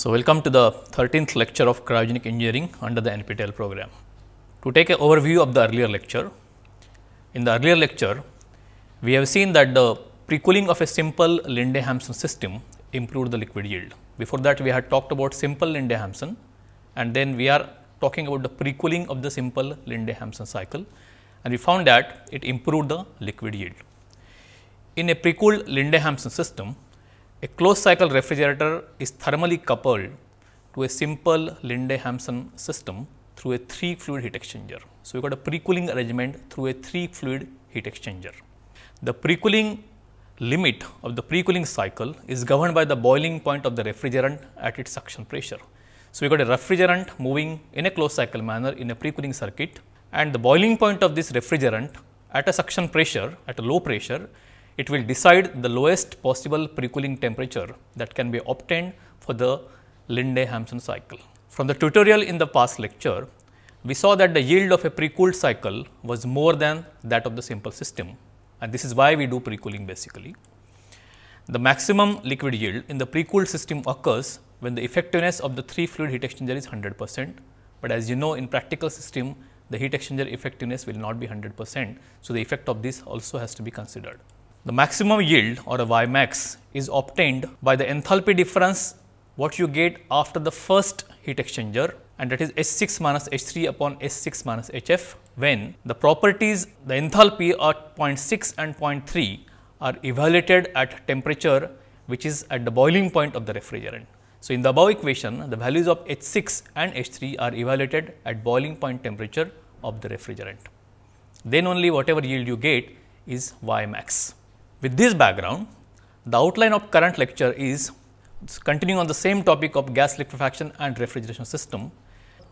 So, welcome to the 13th lecture of cryogenic engineering under the NPTEL program. To take an overview of the earlier lecture, in the earlier lecture, we have seen that the pre-cooling of a simple Linde-Hampson system improved the liquid yield. Before that, we had talked about simple Linde-Hampson and then we are talking about the pre-cooling of the simple Linde-Hampson cycle and we found that it improved the liquid yield. In a pre-cooled Linde-Hampson system, a closed cycle refrigerator is thermally coupled to a simple Linde-Hampson system through a 3 fluid heat exchanger. So, we got a pre-cooling arrangement through a 3 fluid heat exchanger. The pre-cooling limit of the pre-cooling cycle is governed by the boiling point of the refrigerant at its suction pressure. So, we got a refrigerant moving in a closed cycle manner in a pre-cooling circuit and the boiling point of this refrigerant at a suction pressure at a low pressure it will decide the lowest possible pre-cooling temperature that can be obtained for the Linde-Hampson cycle. From the tutorial in the past lecture, we saw that the yield of a pre-cooled cycle was more than that of the simple system and this is why we do pre-cooling basically. The maximum liquid yield in the pre-cooled system occurs when the effectiveness of the 3 fluid heat exchanger is 100 percent, but as you know in practical system the heat exchanger effectiveness will not be 100 percent. So, the effect of this also has to be considered. The maximum yield or a Y max is obtained by the enthalpy difference what you get after the first heat exchanger and that is H 6 minus H 3 upon H 6 minus H f when the properties the enthalpy at 0.6 and 0.3 are evaluated at temperature which is at the boiling point of the refrigerant. So, in the above equation the values of H 6 and H 3 are evaluated at boiling point temperature of the refrigerant. Then only whatever yield you get is Y max. With this background, the outline of current lecture is continuing on the same topic of gas liquefaction and refrigeration system.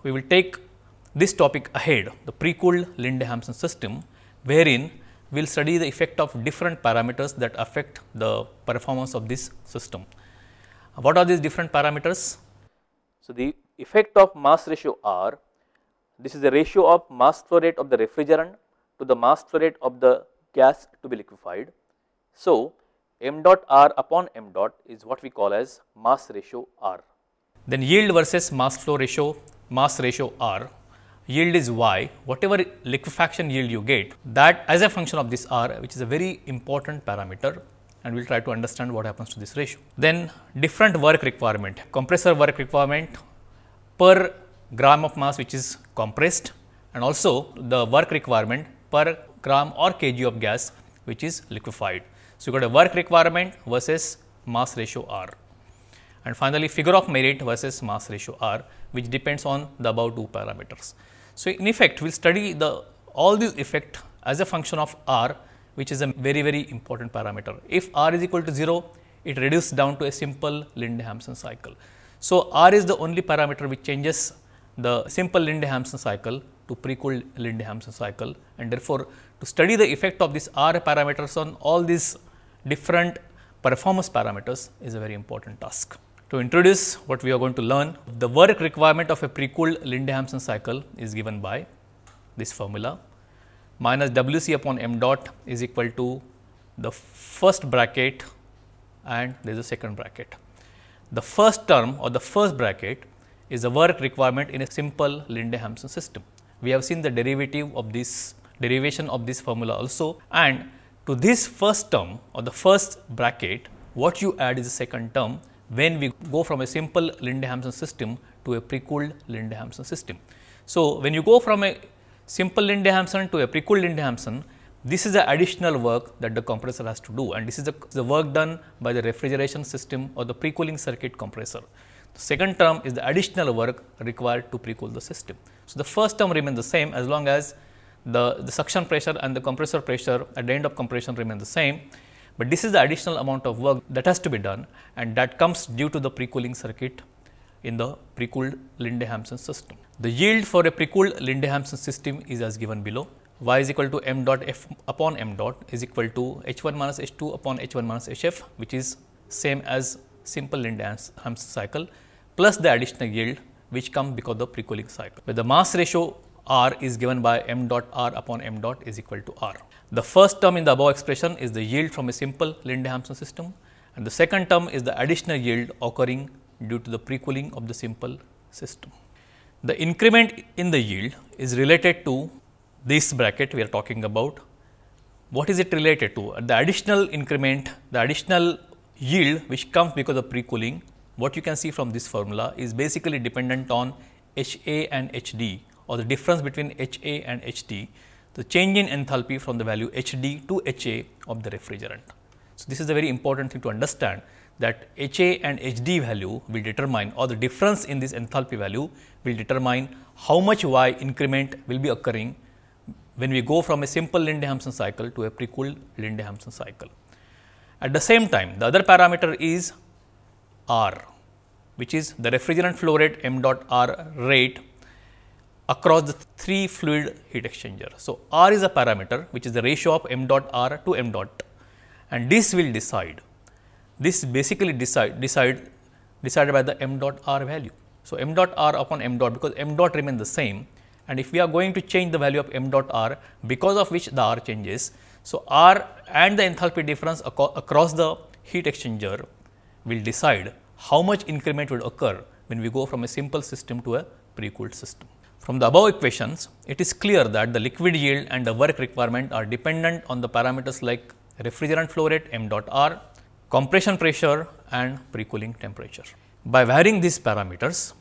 We will take this topic ahead, the pre-cooled Linde-Hampson system, wherein we will study the effect of different parameters that affect the performance of this system. What are these different parameters? So, the effect of mass ratio R, this is the ratio of mass flow rate of the refrigerant to the mass flow rate of the gas to be liquefied so, m dot r upon m dot is what we call as mass ratio r. Then yield versus mass flow ratio, mass ratio r, yield is y, whatever liquefaction yield you get that as a function of this r which is a very important parameter and we will try to understand what happens to this ratio. Then different work requirement, compressor work requirement per gram of mass which is compressed and also the work requirement per gram or kg of gas which is liquefied. So, you got a work requirement versus mass ratio R and finally, figure of merit versus mass ratio R which depends on the above two parameters. So, in effect we will study the all these effect as a function of R which is a very very important parameter. If R is equal to 0 it reduces down to a simple Linde-Hampson cycle. So, R is the only parameter which changes the simple Linde-Hampson cycle to pre-cooled Linde-Hampson cycle and therefore, to study the effect of this R parameters on all these different performance parameters is a very important task. To introduce what we are going to learn, the work requirement of a pre-cooled Linde-Hampson cycle is given by this formula minus W c upon m dot is equal to the first bracket and there is a second bracket. The first term or the first bracket is the work requirement in a simple Linde-Hampson system. We have seen the derivative of this derivation of this formula also and to this first term or the first bracket, what you add is the second term when we go from a simple Linde-Hampson system to a pre-cooled Linde-Hampson system. So, when you go from a simple Linde-Hampson to a pre-cooled Linde-Hampson, this is the additional work that the compressor has to do and this is the, the work done by the refrigeration system or the pre-cooling circuit compressor. The second term is the additional work required to pre-cool the system. So, the first term remains the same as long as the, the suction pressure and the compressor pressure at the end of compression remain the same, but this is the additional amount of work that has to be done and that comes due to the pre-cooling circuit in the pre-cooled Linde-Hampson system. The yield for a pre-cooled Linde-Hampson system is as given below y is equal to m dot f upon m dot is equal to h 1 minus h 2 upon h 1 minus h f which is same as simple Linde-Hampson cycle plus the additional yield which come because of the pre-cooling cycle. With the mass ratio R is given by m dot R upon m dot is equal to R. The first term in the above expression is the yield from a simple Linde-Hampson system and the second term is the additional yield occurring due to the pre-cooling of the simple system. The increment in the yield is related to this bracket we are talking about. What is it related to? The additional increment, the additional yield which comes because of pre-cooling, what you can see from this formula is basically dependent on H A and H D or the difference between H A and H D, the change in enthalpy from the value H D to H A of the refrigerant. So, this is a very important thing to understand that H A and H D value will determine or the difference in this enthalpy value will determine how much Y increment will be occurring when we go from a simple Linde-Hampson cycle to a pre-cooled Linde-Hampson cycle. At the same time, the other parameter is R, which is the refrigerant flow rate m dot R rate across the three fluid heat exchanger. So, R is a parameter which is the ratio of m dot R to m dot and this will decide this basically decide decide decided by the m dot r value. So, m dot r upon m dot because m dot remain the same and if we are going to change the value of m dot r because of which the r changes. So, r and the enthalpy difference across the heat exchanger will decide how much increment will occur when we go from a simple system to a pre-cooled system. From the above equations, it is clear that the liquid yield and the work requirement are dependent on the parameters like refrigerant flow rate m dot r, compression pressure and pre-cooling temperature. By varying these parameters,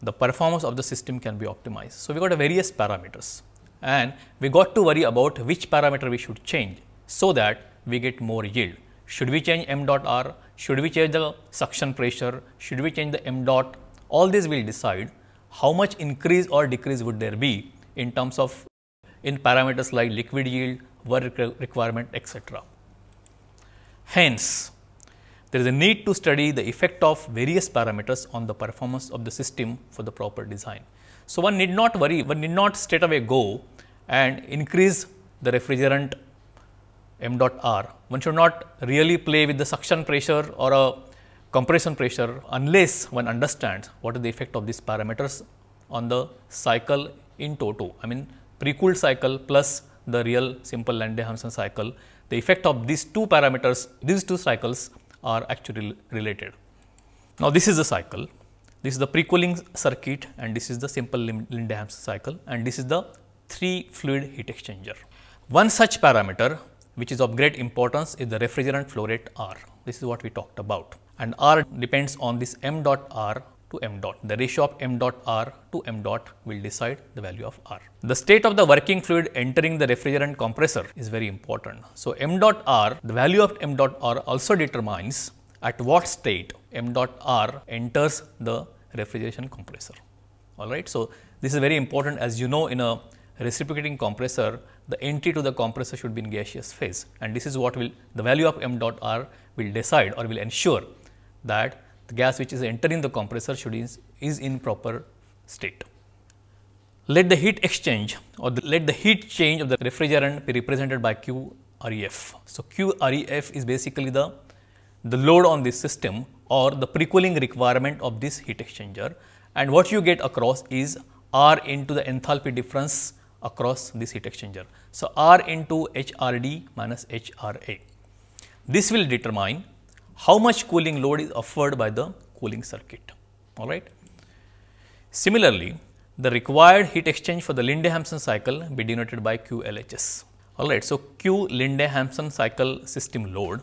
the performance of the system can be optimized. So, we got various parameters and we got to worry about which parameter we should change, so that we get more yield. Should we change m dot r, should we change the suction pressure, should we change the m dot, all these will decide how much increase or decrease would there be in terms of in parameters like liquid yield, work requirement etc. Hence, there is a need to study the effect of various parameters on the performance of the system for the proper design. So, one need not worry, one need not straight away go and increase the refrigerant m dot r. One should not really play with the suction pressure or a compression pressure unless one understands what is the effect of these parameters on the cycle in toto. I mean pre-cooled cycle plus the real simple Linde-Hampson cycle. The effect of these two parameters, these two cycles are actually related. Now, this is the cycle, this is the pre-cooling circuit and this is the simple Linde-Hampson cycle and this is the 3 fluid heat exchanger. One such parameter which is of great importance is the refrigerant flow rate R. This is what we talked about and R depends on this m dot R to m dot. The ratio of m dot R to m dot will decide the value of R. The state of the working fluid entering the refrigerant compressor is very important. So, m dot R, the value of m dot R also determines at what state m dot R enters the refrigeration compressor. All right. So, this is very important as you know in a reciprocating compressor, the entry to the compressor should be in gaseous phase and this is what will the value of m dot R will decide or will ensure that the gas which is entering the compressor should is, is in proper state. Let the heat exchange or the, let the heat change of the refrigerant be represented by QREF. So, QREF is basically the, the load on this system or the pre-cooling requirement of this heat exchanger and what you get across is R into the enthalpy difference across this heat exchanger. So, R into HRD minus HRA. This will determine how much cooling load is offered by the cooling circuit. All right. Similarly, the required heat exchange for the Linde-Hampson cycle be denoted by QLHS. All right. So, Q Linde-Hampson cycle system load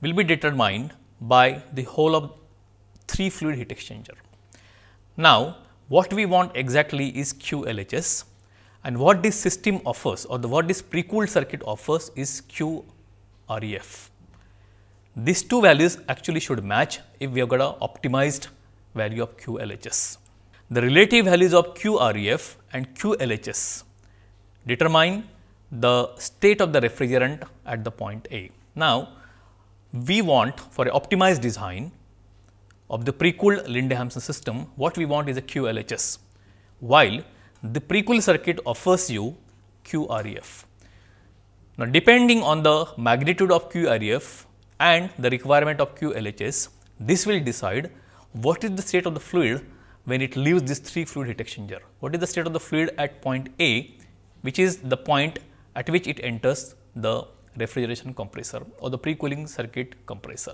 will be determined by the whole of 3 fluid heat exchanger. Now, what we want exactly is QLHS and what this system offers or the what this pre-cooled circuit offers is QREF. These two values actually should match if we have got a optimized value of QLHS. The relative values of QREF and QLHS determine the state of the refrigerant at the point A. Now, we want for an optimized design of the pre-cooled Linde-Hampson system, what we want is a QLHS, while the pre-cooled circuit offers you QREF. Now, depending on the magnitude of QREF, and the requirement of QLHS, this will decide what is the state of the fluid when it leaves this 3 fluid heat exchanger. What is the state of the fluid at point A, which is the point at which it enters the refrigeration compressor or the pre-cooling circuit compressor.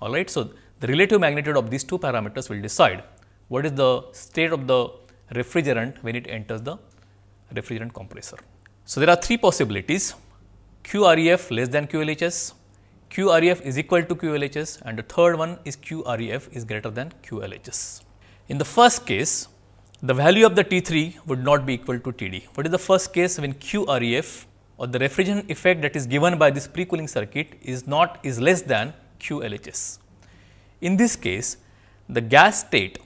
All right. So, the relative magnitude of these two parameters will decide what is the state of the refrigerant when it enters the refrigerant compressor. So, there are three possibilities QREF less than QLHS, QREF is equal to QLHS and the third one is QREF is greater than QLHS. In the first case, the value of the T3 would not be equal to TD. What is the first case when QREF or the refrigerant effect that is given by this pre-cooling circuit is not is less than QLHS. In this case, the gas state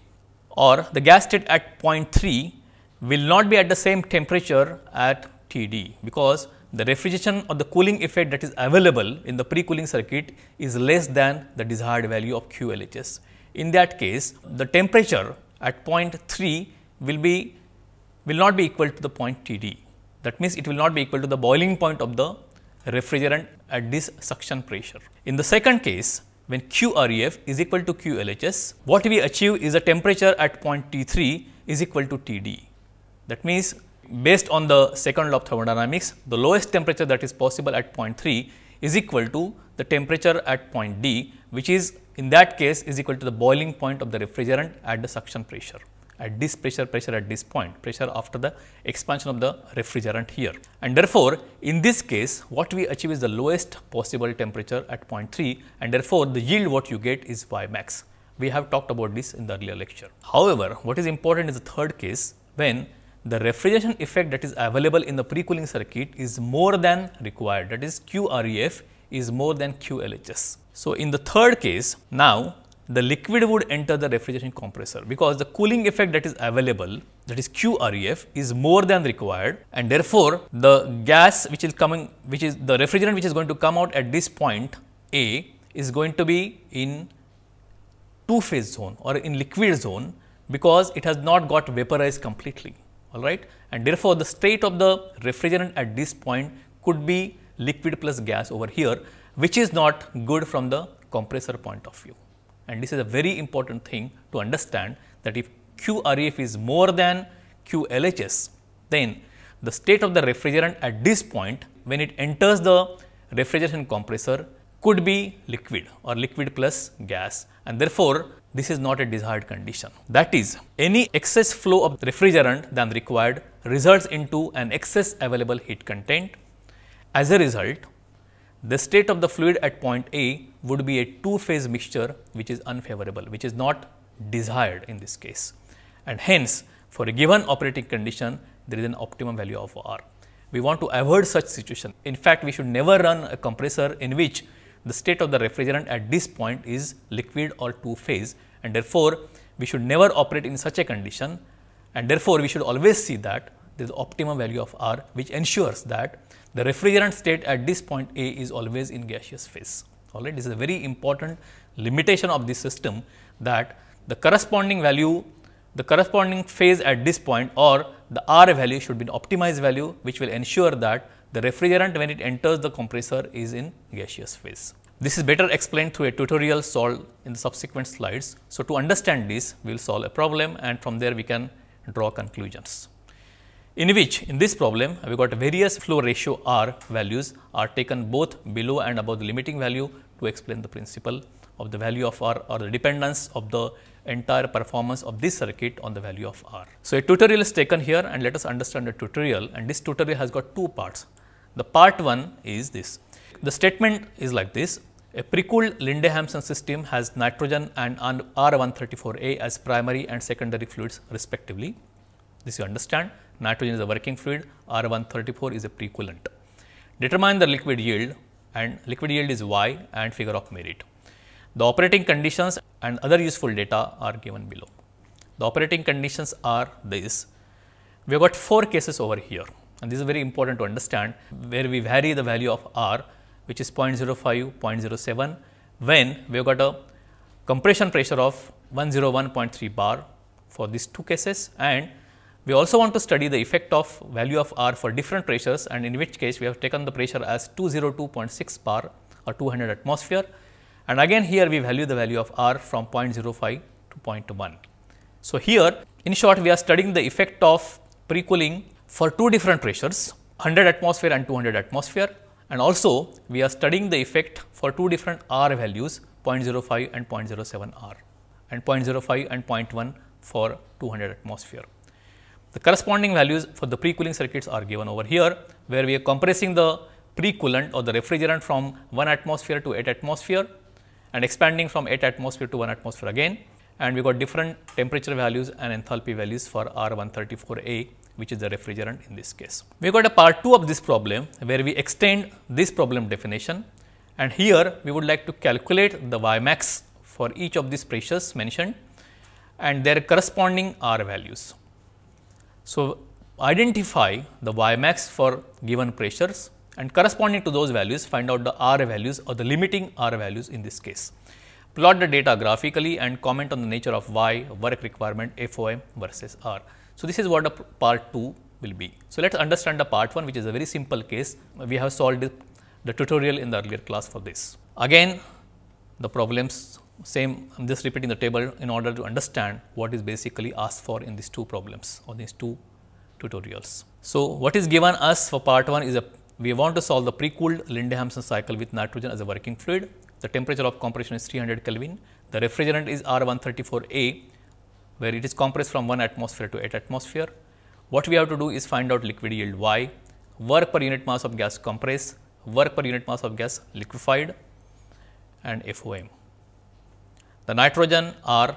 or the gas state at point 3 will not be at the same temperature at TD because the refrigeration or the cooling effect that is available in the pre-cooling circuit is less than the desired value of QLHS. In that case, the temperature at point 3 will be will not be equal to the point TD. That means, it will not be equal to the boiling point of the refrigerant at this suction pressure. In the second case, when QREF is equal to QLHS, what we achieve is a temperature at point T3 is equal to TD. That means, based on the second law of thermodynamics, the lowest temperature that is possible at point 3 is equal to the temperature at point D, which is in that case is equal to the boiling point of the refrigerant at the suction pressure at this pressure, pressure at this point, pressure after the expansion of the refrigerant here. And therefore, in this case what we achieve is the lowest possible temperature at point 3 and therefore, the yield what you get is Y max. We have talked about this in the earlier lecture. However, what is important is the third case when the refrigeration effect that is available in the pre-cooling circuit is more than required that is QREF is more than QLHS. So, in the third case now the liquid would enter the refrigeration compressor because the cooling effect that is available that is QREF is more than required and therefore, the gas which is coming which is the refrigerant which is going to come out at this point A is going to be in two phase zone or in liquid zone because it has not got vaporized completely all right and therefore, the state of the refrigerant at this point could be liquid plus gas over here which is not good from the compressor point of view. And this is a very important thing to understand that if QREF is more than QLHS, then the state of the refrigerant at this point when it enters the refrigeration compressor could be liquid or liquid plus gas and therefore, this is not a desired condition. That is any excess flow of refrigerant than required results into an excess available heat content. As a result, the state of the fluid at point A would be a two phase mixture which is unfavorable, which is not desired in this case. And hence, for a given operating condition, there is an optimum value of R. We want to avoid such situation. In fact, we should never run a compressor in which the state of the refrigerant at this point is liquid or two phase and therefore, we should never operate in such a condition and therefore, we should always see that there is optimum value of R which ensures that the refrigerant state at this point A is always in gaseous phase. All right. This is a very important limitation of this system that the corresponding value, the corresponding phase at this point or the R value should be an optimized value, which will ensure that the refrigerant when it enters the compressor is in gaseous phase. This is better explained through a tutorial solved in the subsequent slides. So, to understand this, we will solve a problem and from there we can draw conclusions in which in this problem we got various flow ratio R values are taken both below and above the limiting value to explain the principle of the value of R or the dependence of the entire performance of this circuit on the value of R. So, a tutorial is taken here and let us understand the tutorial and this tutorial has got two parts. The part 1 is this. The statement is like this. A pre-cooled Linde-Hampson system has nitrogen and R134A as primary and secondary fluids respectively. This you understand nitrogen is a working fluid, R 134 is a precoolant. Determine the liquid yield and liquid yield is Y and figure of merit. The operating conditions and other useful data are given below. The operating conditions are this. We have got four cases over here and this is very important to understand where we vary the value of R which is 0.05, 0.07 when we have got a compression pressure of 101.3 bar for these two cases and we also want to study the effect of value of R for different pressures and in which case we have taken the pressure as 202.6 bar or 200 atmosphere and again here we value the value of R from 0.05 to 0.1. So, here in short we are studying the effect of pre-cooling for two different pressures 100 atmosphere and 200 atmosphere and also we are studying the effect for two different R values 0.05 and 0.07 R and 0.05 and 0.1 for 200 atmosphere. The corresponding values for the pre-cooling circuits are given over here, where we are compressing the pre-coolant or the refrigerant from 1 atmosphere to 8 atmosphere and expanding from 8 atmosphere to 1 atmosphere again and we got different temperature values and enthalpy values for R134A which is the refrigerant in this case. We got a part 2 of this problem where we extend this problem definition and here we would like to calculate the Y max for each of these pressures mentioned and their corresponding R values. So, identify the Y max for given pressures and corresponding to those values find out the R values or the limiting R values in this case. Plot the data graphically and comment on the nature of Y work requirement FOM versus R. So, this is what the part 2 will be. So, let us understand the part 1 which is a very simple case. We have solved the tutorial in the earlier class for this. Again the problems same I am just repeating the table in order to understand what is basically asked for in these two problems or these two tutorials. So, what is given us for part 1 is a we want to solve the pre-cooled Linde-Hampson cycle with nitrogen as a working fluid. The temperature of compression is 300 Kelvin. The refrigerant is R134A where it is compressed from 1 atmosphere to 8 atmosphere. What we have to do is find out liquid yield Y, work per unit mass of gas compressed, work per unit mass of gas liquefied and FOM. The nitrogen R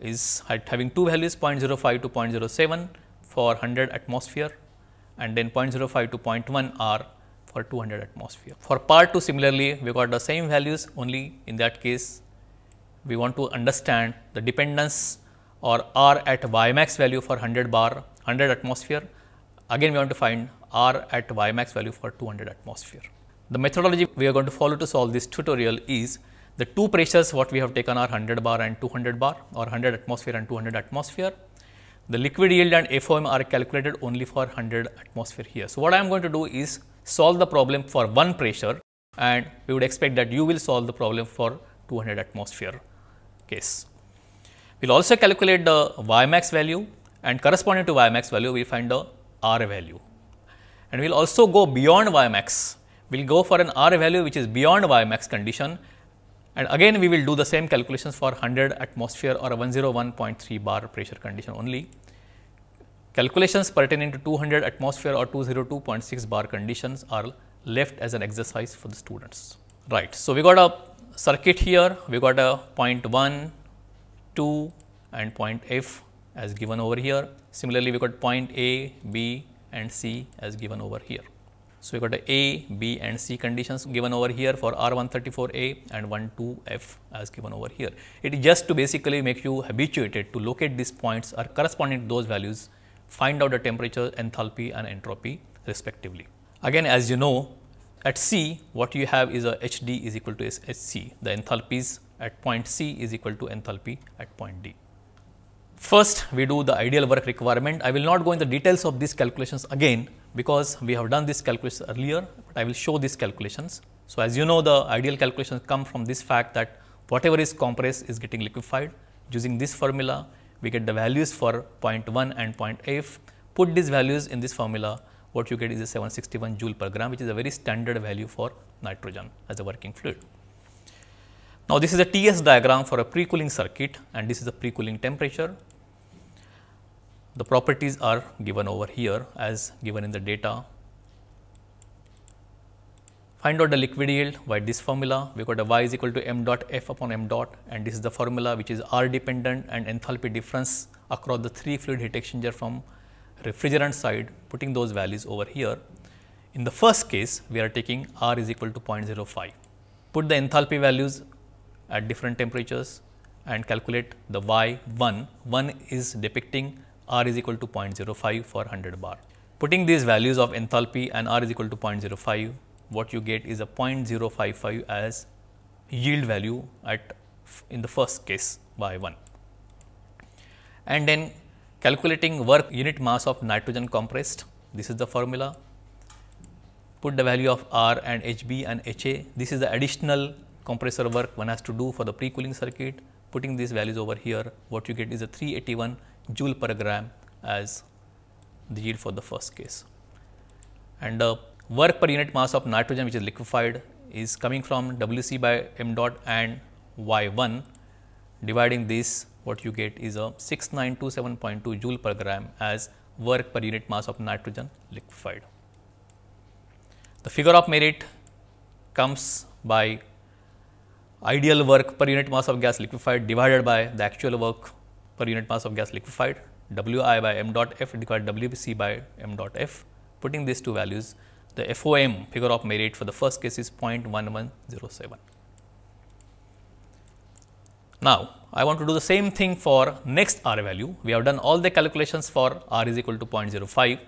is having two values 0.05 to 0.07 for 100 atmosphere and then 0.05 to 0.1 R for 200 atmosphere. For part 2 similarly, we got the same values only in that case we want to understand the dependence or R at Ymax value for 100 bar 100 atmosphere. Again we want to find R at Ymax value for 200 atmosphere. The methodology we are going to follow to solve this tutorial is the two pressures what we have taken are 100 bar and 200 bar or 100 atmosphere and 200 atmosphere. The liquid yield and FOM are calculated only for 100 atmosphere here. So, what I am going to do is solve the problem for one pressure and we would expect that you will solve the problem for 200 atmosphere case. We will also calculate the y max value and corresponding to y max value we find the R value. And we will also go beyond y max, we will go for an R value which is beyond y max condition and again we will do the same calculations for 100 atmosphere or 101.3 bar pressure condition only. Calculations pertaining to 200 atmosphere or 202.6 bar conditions are left as an exercise for the students. Right. So, we got a circuit here, we got a point 1, 2 and point F as given over here. Similarly, we got point A, B and C as given over here. So, we got a A, B and C conditions given over here for R134A and 12F as given over here. It is just to basically make you habituated to locate these points or corresponding to those values find out the temperature, enthalpy and entropy respectively. Again as you know at C what you have is a HD is equal to HC, the enthalpies at point C is equal to enthalpy at point D. First we do the ideal work requirement. I will not go into the details of these calculations again because we have done this calculation earlier, but I will show these calculations. So, as you know the ideal calculations come from this fact that whatever is compressed is getting liquefied using this formula we get the values for point 1 and point F. Put these values in this formula, what you get is a 761 joule per gram, which is a very standard value for nitrogen as a working fluid. Now, this is a TS diagram for a pre-cooling circuit and this is a pre-cooling temperature. The properties are given over here as given in the data Find out the liquid yield by this formula. We got a y is equal to m dot f upon m dot and this is the formula which is R dependent and enthalpy difference across the three fluid heat exchanger from refrigerant side putting those values over here. In the first case we are taking R is equal to 0.05. Put the enthalpy values at different temperatures and calculate the y 1. 1 is depicting R is equal to 0.05 for 100 bar. Putting these values of enthalpy and R is equal to 0.05 what you get is a 0.055 as yield value at in the first case y 1. And then calculating work unit mass of nitrogen compressed, this is the formula. Put the value of R and HB and HA, this is the additional compressor work one has to do for the pre-cooling circuit. Putting these values over here, what you get is a 381 joule per gram as the yield for the first case. And uh, work per unit mass of nitrogen which is liquefied is coming from W c by m dot and y 1 dividing this what you get is a 6927.2 joule per gram as work per unit mass of nitrogen liquefied. The figure of merit comes by ideal work per unit mass of gas liquefied divided by the actual work per unit mass of gas liquefied W i by m dot f divided W c by m dot f. Putting these two values, the FOM figure of merit for the first case is 0.1107. Now, I want to do the same thing for next R value. We have done all the calculations for R is equal to 0.05